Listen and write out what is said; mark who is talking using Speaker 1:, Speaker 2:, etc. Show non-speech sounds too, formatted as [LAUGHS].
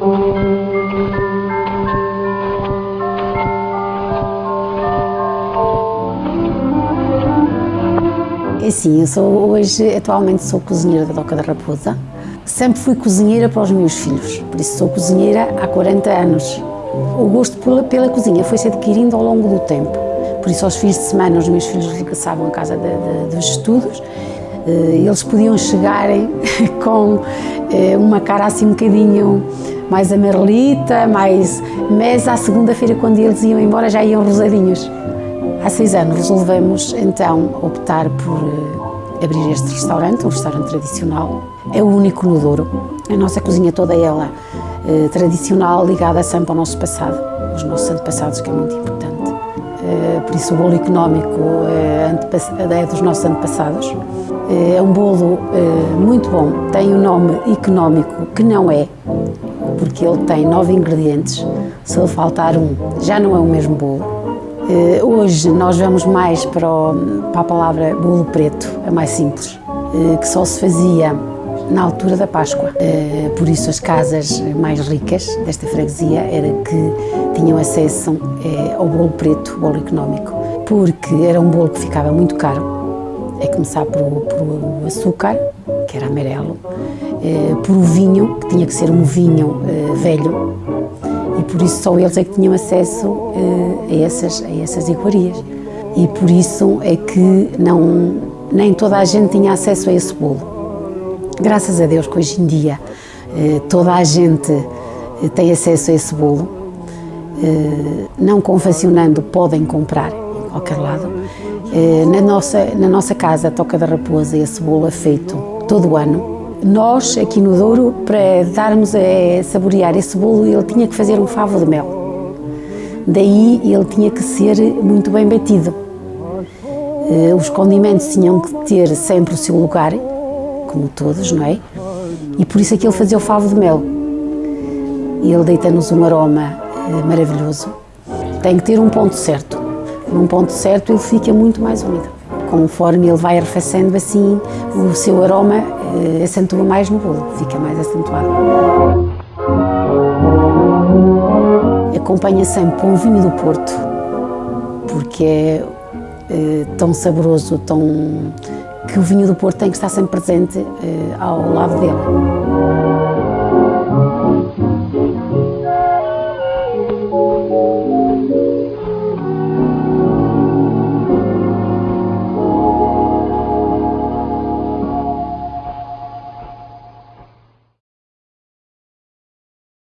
Speaker 1: É assim, eu sou hoje, atualmente sou cozinheira da Doca da Raposa. Sempre fui cozinheira para os meus filhos, por isso sou cozinheira há 40 anos. O gosto pela, pela cozinha foi se adquirindo ao longo do tempo. Por isso, aos fins de semana, os meus filhos regressavam à casa de, de, dos estudos. Eh, eles podiam chegarem [LAUGHS] com eh, uma cara assim um bocadinho mais amarelita, mais... mas à segunda-feira, quando eles iam embora, já iam rosadinhos. Há seis anos resolvemos então optar por eh, abrir este restaurante, um restaurante tradicional. É o único no Douro. A nossa cozinha toda ela eh, tradicional, ligada sempre ao nosso passado, aos nossos antepassados, que é muito importante. Eh, por isso o bolo económico é, é dos nossos antepassados. É um bolo muito bom, tem o um nome económico, que não é, porque ele tem nove ingredientes, se lhe faltar um, já não é o mesmo bolo. Hoje nós vamos mais para, o, para a palavra bolo preto, é mais simples, que só se fazia na altura da Páscoa. Eh, por isso as casas mais ricas desta freguesia era que tinham acesso eh, ao bolo preto, bolo económico, porque era um bolo que ficava muito caro, é começar por, por açúcar, que era amarelo, eh, por o vinho, que tinha que ser um vinho velho, e por isso só eles é que tinham acesso a essas, a essas iguarias. E por isso é que não, nem toda a gente tinha acesso a esse bolo. Graças a Deus que hoje em dia eh, toda a gente eh, tem acesso a esse bolo, eh, não confeccionando podem comprar em qualquer lado. Na nossa, na nossa casa, a Toca da Raposa, esse bolo é feito todo o ano. Nós, aqui no Douro, para darmos a saborear esse bolo, ele tinha que fazer um favo de mel. Daí ele tinha que ser muito bem batido. Os condimentos tinham que ter sempre o seu lugar, como todos, não é? E por isso é que ele fazia o favo de mel. Ele deita-nos um aroma eh, maravilhoso. Tem que ter um ponto certo. Num ponto certo ele fica muito mais úmido. Conforme ele vai arrefecendo assim, o seu aroma eh, acentua mais no bolo, fica mais acentuado. Acompanha sempre com o vinho do Porto, porque é eh, tão saboroso, tão que o vinho do Porto tem que estar sempre presente eh, ao lado dele.